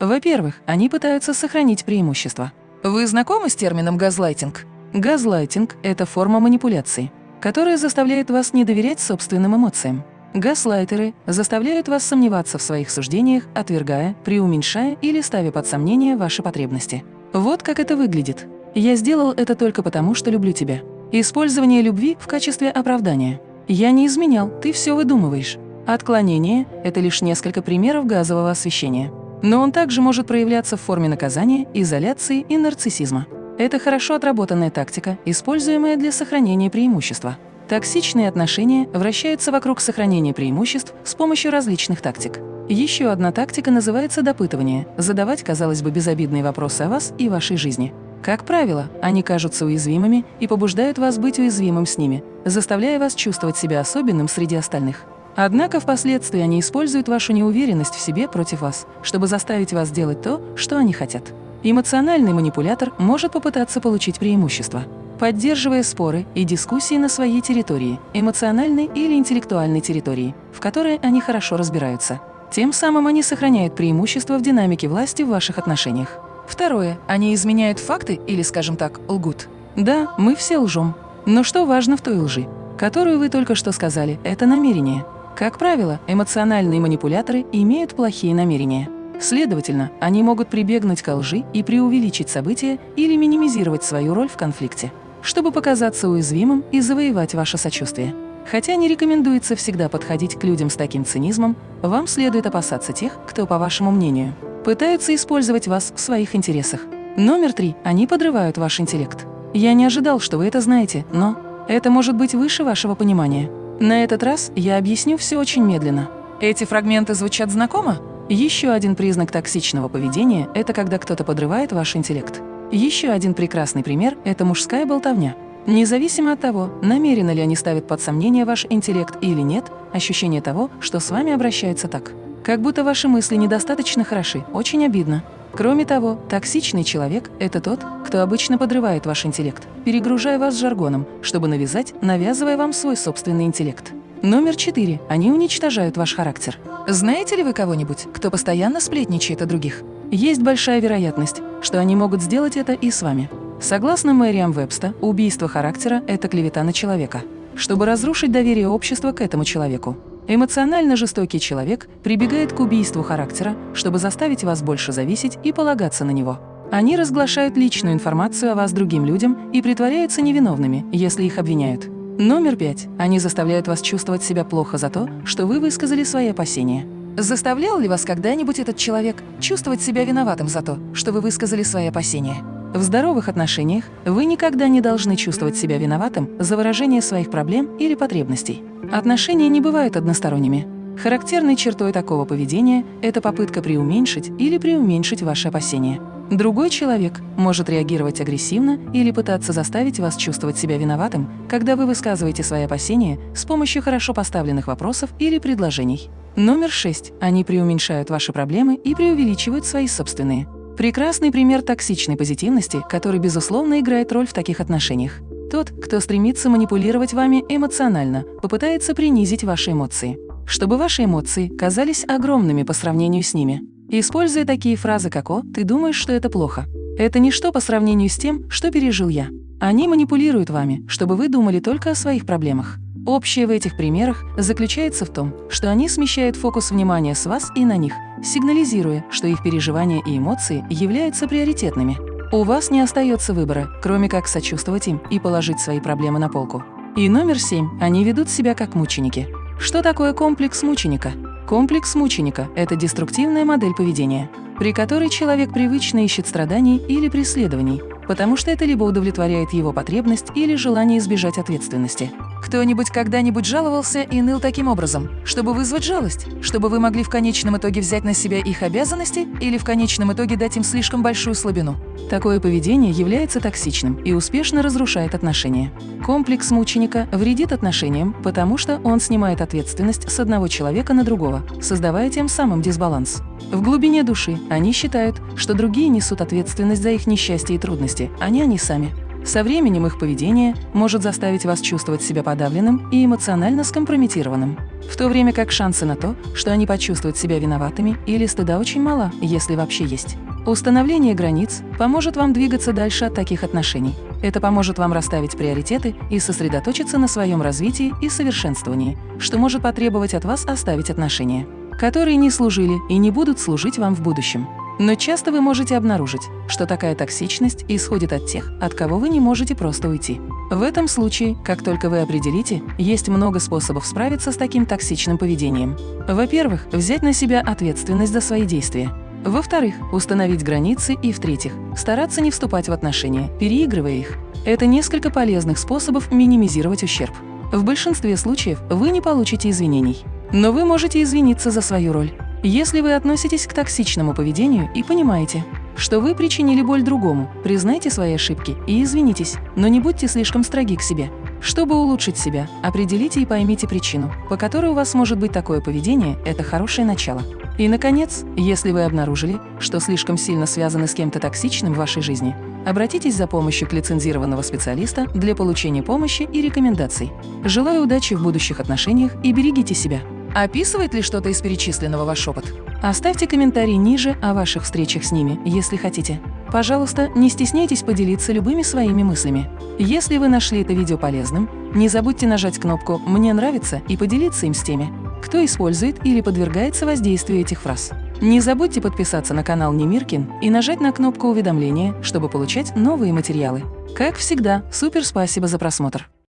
Во-первых, они пытаются сохранить преимущество. Вы знакомы с термином «газлайтинг»? Газлайтинг – это форма манипуляции, которая заставляет вас не доверять собственным эмоциям. Газлайтеры заставляют вас сомневаться в своих суждениях, отвергая, преуменьшая или ставя под сомнение ваши потребности. Вот как это выглядит. «Я сделал это только потому, что люблю тебя». Использование любви в качестве оправдания. «Я не изменял, ты все выдумываешь». Отклонение – это лишь несколько примеров газового освещения. Но он также может проявляться в форме наказания, изоляции и нарциссизма. Это хорошо отработанная тактика, используемая для сохранения преимущества. Токсичные отношения вращаются вокруг сохранения преимуществ с помощью различных тактик. Еще одна тактика называется допытывание – задавать, казалось бы, безобидные вопросы о вас и вашей жизни. Как правило, они кажутся уязвимыми и побуждают вас быть уязвимым с ними, заставляя вас чувствовать себя особенным среди остальных. Однако впоследствии они используют вашу неуверенность в себе против вас, чтобы заставить вас делать то, что они хотят. Эмоциональный манипулятор может попытаться получить преимущество, поддерживая споры и дискуссии на своей территории, эмоциональной или интеллектуальной территории, в которой они хорошо разбираются. Тем самым они сохраняют преимущество в динамике власти в ваших отношениях. Второе. Они изменяют факты или, скажем так, лгут. Да, мы все лжем. Но что важно в той лжи, которую вы только что сказали, это намерение. Как правило, эмоциональные манипуляторы имеют плохие намерения. Следовательно, они могут прибегнуть к лжи и преувеличить события или минимизировать свою роль в конфликте, чтобы показаться уязвимым и завоевать ваше сочувствие. Хотя не рекомендуется всегда подходить к людям с таким цинизмом, вам следует опасаться тех, кто, по вашему мнению, пытаются использовать вас в своих интересах. Номер три. Они подрывают ваш интеллект. Я не ожидал, что вы это знаете, но это может быть выше вашего понимания. На этот раз я объясню все очень медленно. Эти фрагменты звучат знакомо? Еще один признак токсичного поведения – это когда кто-то подрывает ваш интеллект. Еще один прекрасный пример – это мужская болтовня. Независимо от того, намеренно ли они ставят под сомнение ваш интеллект или нет, ощущение того, что с вами обращаются так. Как будто ваши мысли недостаточно хороши, очень обидно. Кроме того, токсичный человек – это тот, кто обычно подрывает ваш интеллект, перегружая вас жаргоном, чтобы навязать, навязывая вам свой собственный интеллект. Номер четыре. Они уничтожают ваш характер. Знаете ли вы кого-нибудь, кто постоянно сплетничает о других? Есть большая вероятность, что они могут сделать это и с вами. Согласно Мэриам Вебста, убийство характера – это клевета на человека, чтобы разрушить доверие общества к этому человеку. Эмоционально жестокий человек прибегает к убийству характера, чтобы заставить вас больше зависеть и полагаться на него. Они разглашают личную информацию о вас другим людям и притворяются невиновными, если их обвиняют. Номер пять. Они заставляют вас чувствовать себя плохо за то, что вы высказали свои опасения. Заставлял ли вас когда-нибудь этот человек чувствовать себя виноватым за то, что вы высказали свои опасения? В здоровых отношениях вы никогда не должны чувствовать себя виноватым за выражение своих проблем или потребностей. Отношения не бывают односторонними. Характерной чертой такого поведения – это попытка преуменьшить или преуменьшить ваши опасения. Другой человек может реагировать агрессивно или пытаться заставить вас чувствовать себя виноватым, когда вы высказываете свои опасения с помощью хорошо поставленных вопросов или предложений. Номер шесть. Они преуменьшают ваши проблемы и преувеличивают свои собственные. Прекрасный пример токсичной позитивности, который, безусловно, играет роль в таких отношениях. Тот, кто стремится манипулировать вами эмоционально, попытается принизить ваши эмоции, чтобы ваши эмоции казались огромными по сравнению с ними. Используя такие фразы, как «О, ты думаешь, что это плохо». Это ничто по сравнению с тем, что пережил я. Они манипулируют вами, чтобы вы думали только о своих проблемах. Общее в этих примерах заключается в том, что они смещают фокус внимания с вас и на них, сигнализируя, что их переживания и эмоции являются приоритетными. У вас не остается выбора, кроме как сочувствовать им и положить свои проблемы на полку. И номер семь. Они ведут себя как мученики. Что такое комплекс мученика? Комплекс мученика – это деструктивная модель поведения, при которой человек привычно ищет страданий или преследований, потому что это либо удовлетворяет его потребность или желание избежать ответственности. Кто-нибудь когда-нибудь жаловался и ныл таким образом, чтобы вызвать жалость, чтобы вы могли в конечном итоге взять на себя их обязанности или в конечном итоге дать им слишком большую слабину. Такое поведение является токсичным и успешно разрушает отношения. Комплекс мученика вредит отношениям, потому что он снимает ответственность с одного человека на другого, создавая тем самым дисбаланс. В глубине души они считают, что другие несут ответственность за их несчастье и трудности, а не они сами. Со временем их поведение может заставить вас чувствовать себя подавленным и эмоционально скомпрометированным, в то время как шансы на то, что они почувствуют себя виноватыми или стыда очень мало, если вообще есть. Установление границ поможет вам двигаться дальше от таких отношений. Это поможет вам расставить приоритеты и сосредоточиться на своем развитии и совершенствовании, что может потребовать от вас оставить отношения, которые не служили и не будут служить вам в будущем. Но часто вы можете обнаружить, что такая токсичность исходит от тех, от кого вы не можете просто уйти. В этом случае, как только вы определите, есть много способов справиться с таким токсичным поведением. Во-первых, взять на себя ответственность за свои действия. Во-вторых, установить границы и, в-третьих, стараться не вступать в отношения, переигрывая их. Это несколько полезных способов минимизировать ущерб. В большинстве случаев вы не получите извинений, но вы можете извиниться за свою роль. Если вы относитесь к токсичному поведению и понимаете, что вы причинили боль другому, признайте свои ошибки и извинитесь, но не будьте слишком строги к себе. Чтобы улучшить себя, определите и поймите причину, по которой у вас может быть такое поведение – это хорошее начало. И, наконец, если вы обнаружили, что слишком сильно связаны с кем-то токсичным в вашей жизни, обратитесь за помощью к лицензированного специалиста для получения помощи и рекомендаций. Желаю удачи в будущих отношениях и берегите себя. Описывает ли что-то из перечисленного ваш опыт? Оставьте комментарий ниже о ваших встречах с ними, если хотите. Пожалуйста, не стесняйтесь поделиться любыми своими мыслями. Если вы нашли это видео полезным, не забудьте нажать кнопку «Мне нравится» и поделиться им с теми, кто использует или подвергается воздействию этих фраз. Не забудьте подписаться на канал Немиркин и нажать на кнопку уведомления, чтобы получать новые материалы. Как всегда, супер спасибо за просмотр!